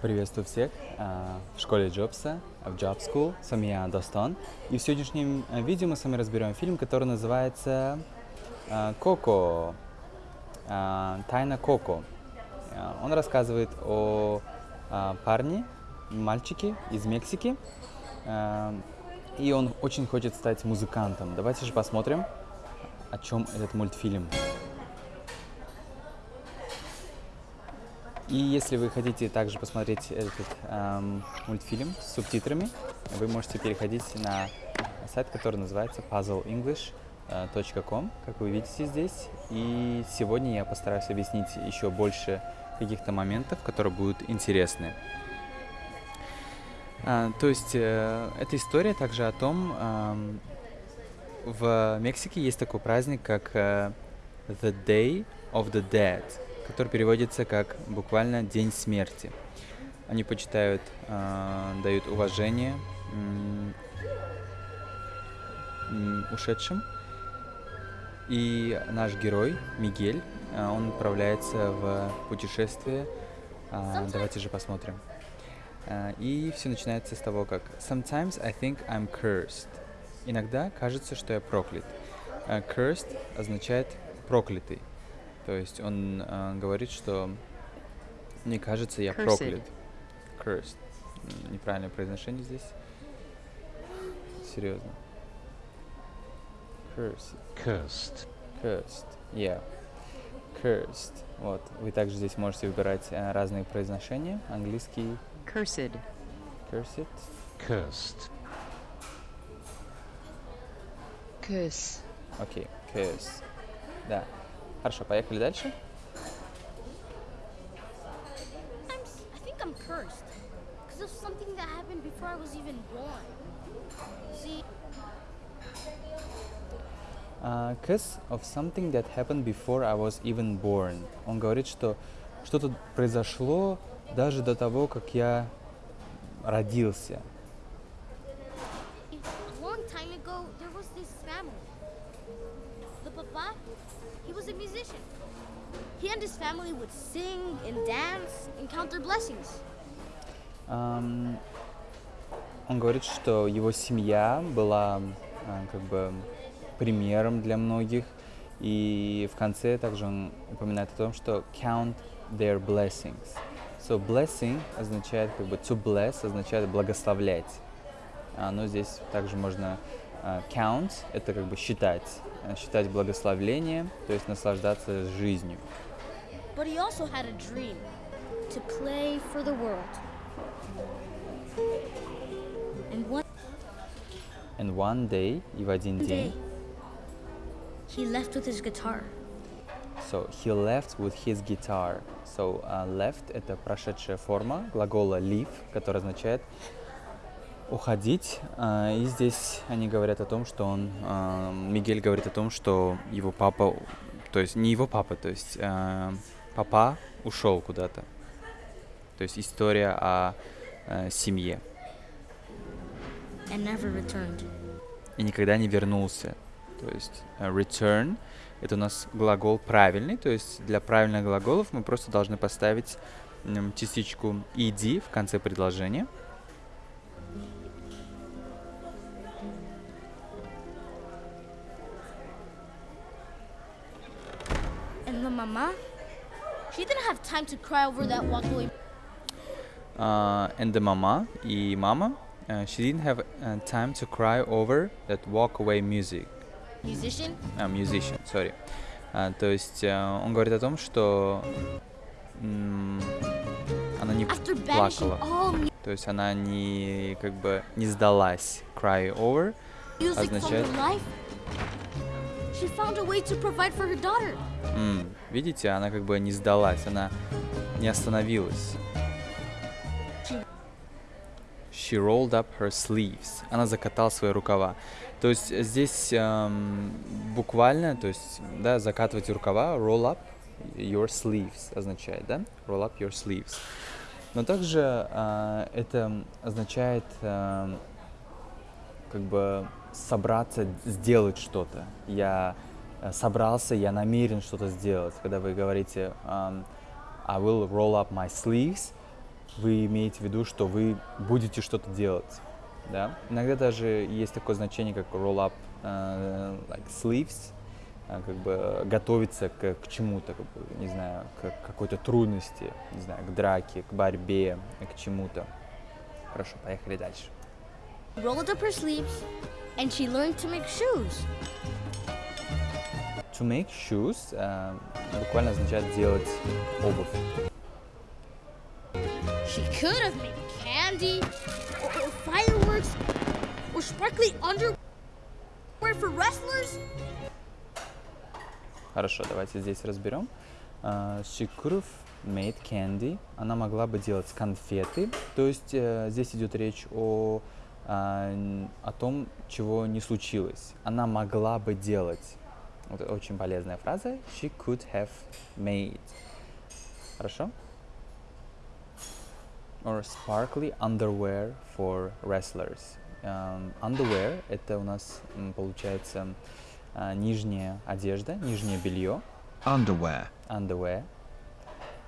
Приветствую всех а, в школе Джобса, в Job School. С вами я, Достон. И в сегодняшнем э, видео мы с вами разберем фильм, который называется а, «Коко». «Тайна Коко». Он рассказывает о парне, мальчике из Мексики. И он очень хочет стать музыкантом. Давайте же посмотрим, о чем этот мультфильм. И если вы хотите также посмотреть этот эм, мультфильм с субтитрами, вы можете переходить на сайт, который называется puzzleenglish.com, как вы видите здесь. И сегодня я постараюсь объяснить еще больше каких-то моментов, которые будут интересны. А, то есть э, эта история также о том, эм, в Мексике есть такой праздник, как э, The Day of the Dead – который переводится как буквально День смерти. Они почитают, э, дают уважение ушедшим. И наш герой Мигель, э, он отправляется в путешествие. Э, давайте же посмотрим. И все начинается с того, как Sometimes I think I'm cursed. Иногда кажется, что я проклят. Cursed означает проклятый. То есть он э, говорит, что мне кажется, я Cursed. проклят. Cursed. Неправильное произношение здесь. Серьезно. Cursed. Cursed. Cursed. Yeah. Cursed. Вот. Вы также здесь можете выбирать э, разные произношения. Английский Cursed. cursed. Cursed. Curse. Окей. Cursed. Да. Хорошо, поехали дальше. Because Uh, of something that happened before I was even born. Он говорит, что что-то произошло даже до того, как я родился. He and his family would sing and dance and count their blessings. Ам, он говорит, что его семья была а, как бы примером для многих. И в конце также он упоминает о том, что count their blessings. So blessing означает как бы to bless означает благословлять. А, но здесь также можно а, count это как бы считать, считать благословление, то есть наслаждаться жизнью. But he also had a dream to play for the world. And one And one day и в один day, день he left with his guitar. So he left with his guitar. So uh, left это прошедшая форма глагола leave, который означает уходить. А, и здесь они говорят о том, что он, а, Мигель говорит о том, что его папа, то есть не его папа, то есть а, папа ушел куда-то. То есть история о а, семье и никогда не вернулся. То есть э, return это у нас глагол правильный, то есть для правильных глаголов мы просто должны поставить частичку ed в конце предложения. And the mama, have time to cry over that walkaway. А, and the mama и мама э, she didn't have uh, time to cry over that walk away music. Musician, А, musician, sorry. А, то есть э, он говорит о том, что м, она не after плакала. all То есть она не как бы не сдалась. Cry over. music Означает- М, видите, она как бы не сдалась, она не остановилась. She rolled up her sleeves. Она закатала свои рукава. То есть здесь эм, буквально, то есть, да, закатывать рукава, roll up your sleeves означает, да? Roll up your sleeves. Но также э, это означает эм, как бы собраться, сделать что-то. Я э, собрался, я намерен что-то сделать. Когда вы говорите эм, I will roll up my sleeves, вы имеете в виду, что вы будете что-то делать. Да? Иногда даже есть такое значение, как roll up э, like sleeves, э, как бы готовиться к, к чему-то, как бы, не знаю, к какой-то трудности, не знаю, к драке, к борьбе, к чему-то. Хорошо, поехали дальше. rolled up her sleeves, and she learned to make shoes. To make shoes э, буквально означает делать обувь. She could have made candy, or, or fireworks, or sparkly underwear for wrestlers. Хорошо, давайте здесь разберем. Uh, she could have made candy. Она могла бы делать конфеты. То есть э, здесь идет речь о, а, н- о том, чего не случилось. Она могла бы делать. Вот очень полезная фраза. She could have made. Хорошо? Or sparkly underwear for wrestlers. Эм, underwear — это у нас получается а, нижняя одежда, нижнее белье, Underwear. underwear.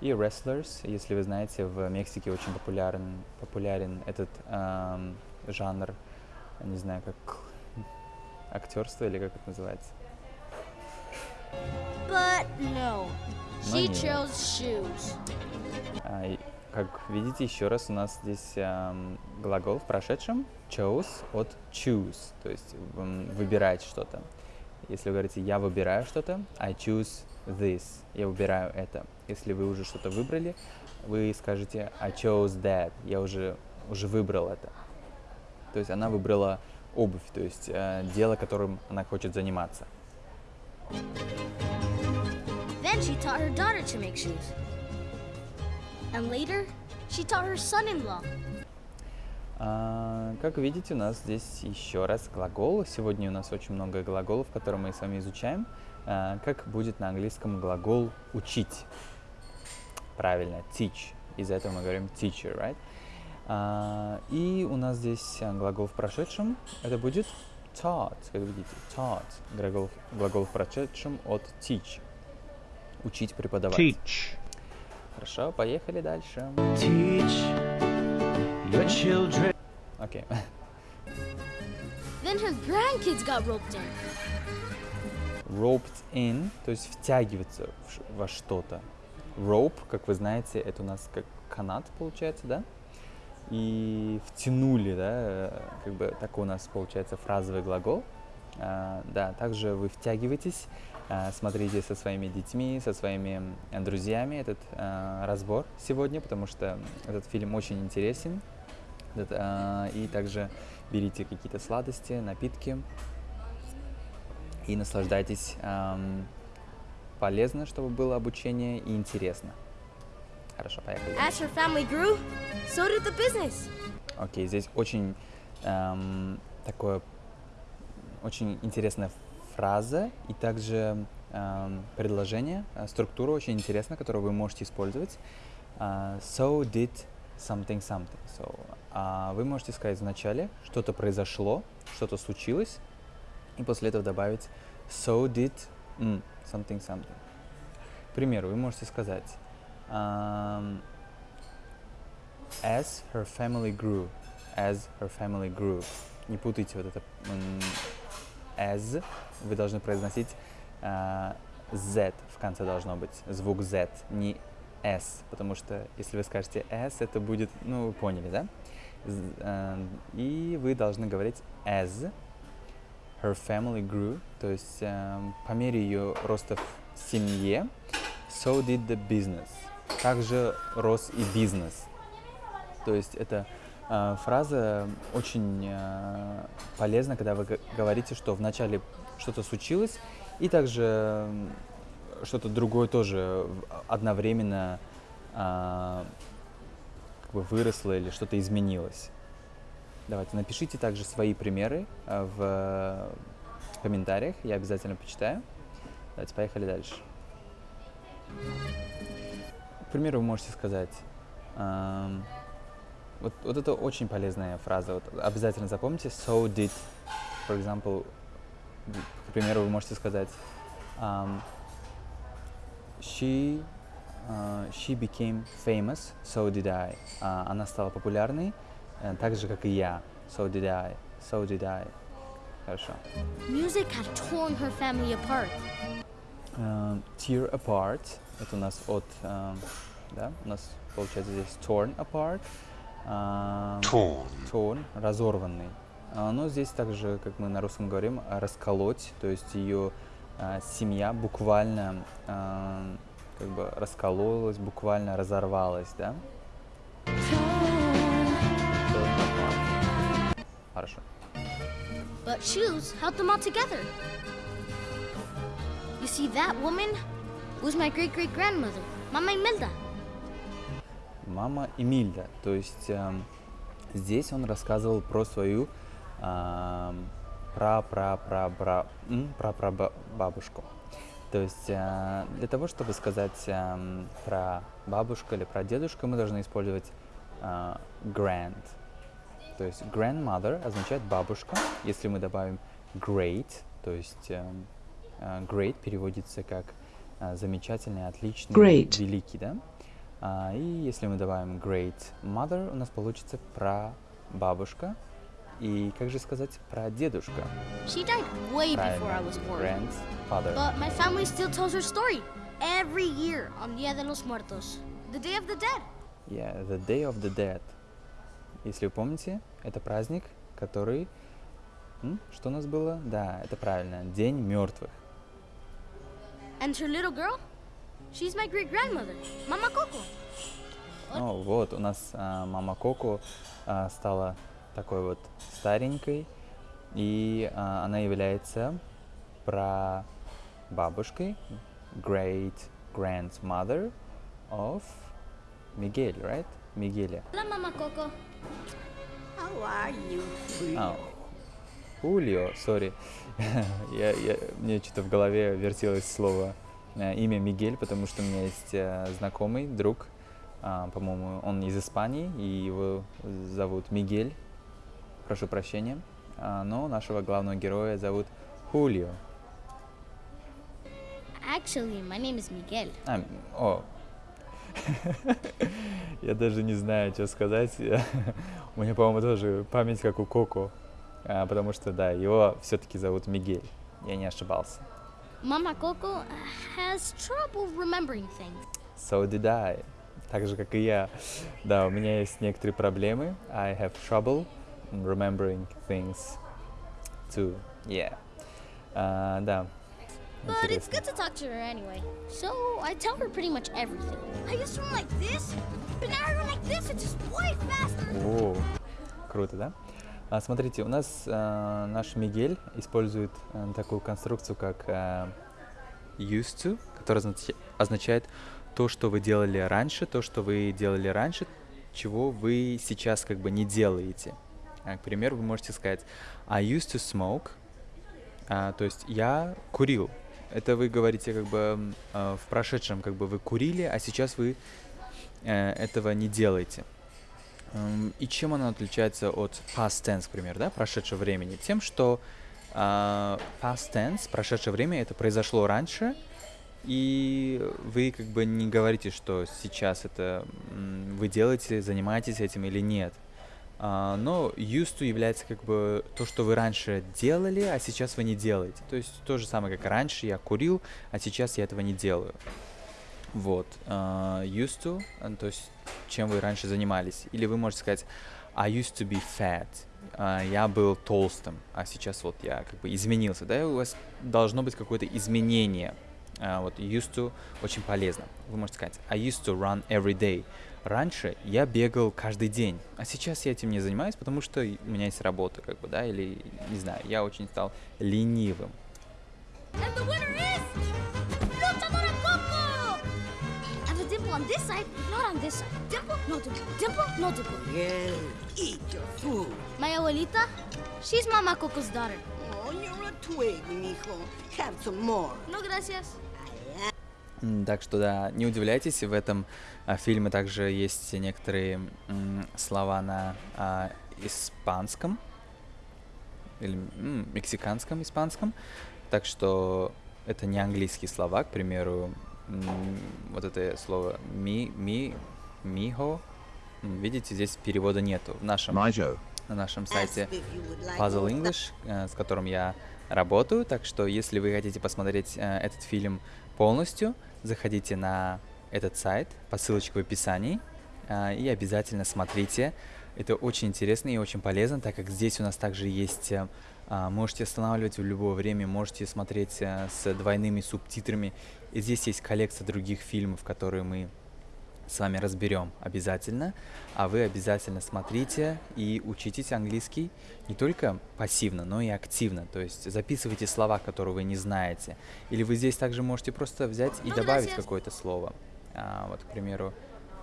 И wrestlers, если вы знаете, в Мексике очень популярен, популярен этот ам, жанр, не знаю, как актерство или как это называется. But no, she chose shoes. А, и, как видите, еще раз у нас здесь ам, глагол в прошедшем chose от choose, то есть выбирать что-то. Если вы говорите «я выбираю что-то», I choose this, я выбираю это. Если вы уже что-то выбрали, вы скажете I chose that, я уже, уже выбрал это. То есть она выбрала обувь, то есть э, дело, которым она хочет заниматься. Then she taught her daughter to make shoes. And later, she taught her son-in-law. А, Как видите, у нас здесь еще раз глагол. Сегодня у нас очень много глаголов, которые мы с вами изучаем. А, Как будет на английском глагол «учить»? Правильно, teach. Из-за этого мы говорим teacher, right? А, И у нас здесь а, глагол в прошедшем. Это будет taught, как видите, taught. Глагол, глагол в прошедшем от teach. Учить, преподавать. Teach. Хорошо, поехали дальше. Teach your children. Окей. Then her grandkids got roped in. roped in, то есть втягиваться во что-то. Rope, как вы знаете, это у нас как канат получается, да? И втянули, да, э, как бы такой у нас получается фразовый глагол. А, да, также вы втягиваетесь, а, смотрите со своими детьми, со своими э, друзьями этот а, разбор сегодня, потому что этот фильм очень интересен. Этот, а, и также берите какие-то сладости, напитки, и наслаждайтесь. ам, полезно, чтобы было обучение и интересно. Хорошо, поехали. As her family grew, so did the business. Окей, здесь очень ам, такое очень интересная фраза и также ам, предложение, а, структура очень интересная, которую вы можете использовать. А, so did something something. So, а, вы можете сказать вначале, что-то произошло, что-то случилось, и после этого добавить so did м, something something. К примеру, вы можете сказать ам, as her family grew, as her family grew. Не путайте вот это as, вы должны произносить а, z в конце должно быть, звук z, не s, потому что если вы скажете s, это будет, ну, вы поняли, да? А, И вы должны говорить as her family grew, то есть эм, по мере ее роста в семье, so did the business. Также рос и бизнес. То есть это э, фраза очень э, полезна, когда вы говорите, что вначале что-то случилось, и также что-то другое тоже одновременно а, как бы выросло или что-то изменилось. Давайте напишите также свои примеры а, в э, комментариях, я обязательно почитаю. Давайте поехали дальше. К примеру, вы можете сказать, ам, вот, вот это очень полезная фраза, вот обязательно запомните, so did, for example, к примеру, вы можете сказать, ам, she а, she became famous, so did I. А, она стала популярной, э, так же, как и я. So did I. So did I. Хорошо. Music had torn her family apart. Э, tear apart. Это у нас от, э, да, у нас получается здесь torn apart. А, Torn. torn, разорванный. А, Но здесь также, как мы на русском говорим, расколоть, то есть ее а, семья буквально а, как бы раскололась, буквально разорвалась, да? Хорошо. But shoes held them all together. You see, that woman was my great great grandmother, Mama Imelda. Мама Эмильда. То есть эм, здесь он рассказывал про свою ам, пра пра пра пра пра пра ба- бабушку. То есть э, для того, чтобы сказать эм, про бабушку или про дедушку, мы должны использовать э, grand. То есть grandmother означает бабушка. Если мы добавим great, то есть эм, э, great переводится как э, замечательный, отличный, Great. великий, да? А, и если мы добавим great mother, у нас получится про бабушка. И как же сказать про дедушка? She died way before I was born. grandfather. But my family still tells her story every year on Dia de los Muertos, the Day of the Dead. Yeah, the Day of the Dead. Если вы помните, это праздник, который... М, Что у нас было? Да, это правильно, День мертвых. And her little girl, she's my great grandmother, Mama Coco. Ну вот, у нас а, мама Коко а, стала такой вот старенькой, и а, она является прабабушкой, great grandmother of Мигель, right? Мигеля. Hola, Mama Coco. How are you? А, Хулио, сори. я, я, мне что-то в голове вертелось слово э, имя Мигель, потому что у меня есть э, знакомый, друг, а, по-моему, он из Испании, и его зовут Мигель. Прошу прощения. А, но нашего главного героя зовут Хулио. Actually, my name is Miguel. А, о. Я даже не знаю, что сказать. У меня, по-моему, тоже память как у Коко. А, потому что, да, его все-таки зовут Мигель. Я не ошибался. Mama Coco has trouble remembering things. So did I. Так же, как и я. Да, у меня есть некоторые проблемы. I have trouble in remembering things too. Yeah. А, да. But it's good to talk to her anyway. So I tell her pretty much everything. I used to run like this, but now I run like this and just way faster. О, круто, да? А, смотрите, у нас э, наш Мигель использует э, такую конструкцию, как э, used to, которая означ- означает то, что вы делали раньше, то, что вы делали раньше, чего вы сейчас как бы не делаете. А, к примеру, вы можете сказать I used to smoke, а, то есть я курил. Это вы говорите как бы э, в прошедшем, как бы вы курили, а сейчас вы э, этого не делаете. Эм, И чем она отличается от past tense, к примеру, да, прошедшего времени? Тем, что а, past tense, прошедшее время, это произошло раньше, и вы как бы не говорите, что сейчас это вы делаете, занимаетесь этим или нет. А, но used to является как бы то, что вы раньше делали, а сейчас вы не делаете. То есть то же самое, как раньше я курил, а сейчас я этого не делаю. Вот. а, used to, а, то есть чем вы раньше занимались. Или вы можете сказать I used to be fat. А, я был толстым, а сейчас вот я как бы изменился. Да, у вас должно быть какое-то изменение. А, вот used to очень полезно. Вы можете сказать I used to run every day. Раньше я бегал каждый день, а сейчас я этим не занимаюсь, потому что и- у меня есть работа, как бы, да, или, не знаю, я очень стал ленивым. And the winner on this side. Dimple, no dimple. Dimple, no dimple. Well, eat your food. My abuelita, she's Mama Coco's daughter. Oh, you're a twig, mijo. Have some more. No gracias. М, Так что да, не удивляйтесь, в этом а, фильме также есть некоторые м, слова на а, испанском или м, мексиканском, испанском. Так что это не английские слова, к примеру, вот это слово ми, ми, михо. Видите, здесь перевода нету. В нашем, на нашем сайте Puzzle English, э, с которым я работаю. Так что, если вы хотите посмотреть э, этот фильм полностью, заходите на этот сайт по ссылочке в описании э, и обязательно смотрите. Это очень интересно и очень полезно, так как здесь у нас также есть, можете останавливать в любое время, можете смотреть с двойными субтитрами. И здесь есть коллекция других фильмов, которые мы с вами разберем обязательно, а вы обязательно смотрите и учитесь английский не только пассивно, но и активно, то есть записывайте слова, которые вы не знаете, или вы здесь также можете просто взять и Ну, добавить какое-то слово. А, вот, к примеру,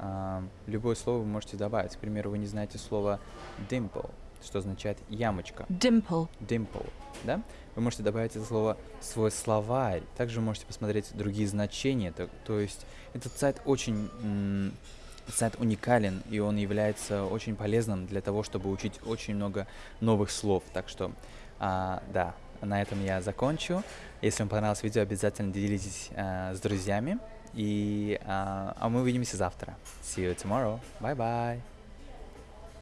а, любое слово вы можете добавить. К примеру, вы не знаете слово dimple, что означает ямочка Dimple. dimple, да? Вы можете добавить это слово в свой словарь. Также можете посмотреть другие значения. То, то есть этот сайт очень сайт уникален и он является очень полезным для того, чтобы учить очень много новых слов. Так что, а, да, на этом я закончу. Если вам понравилось видео, обязательно делитесь а, с друзьями. И, а, а мы увидимся завтра. See you tomorrow. Bye bye.